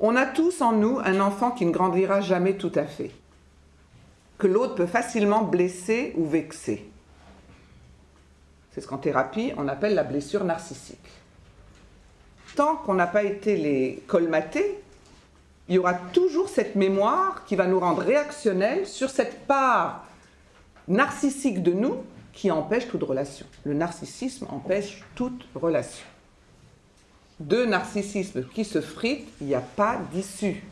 On a tous en nous un enfant qui ne grandira jamais tout à fait, que l'autre peut facilement blesser ou vexer. C'est ce qu'en thérapie on appelle la blessure narcissique. Tant qu'on n'a pas été les colmater, il y aura toujours cette mémoire qui va nous rendre réactionnels sur cette part narcissique de nous qui empêche toute relation. Le narcissisme empêche toute relation. Deux narcissismes qui se fritent, il n'y a pas d'issue.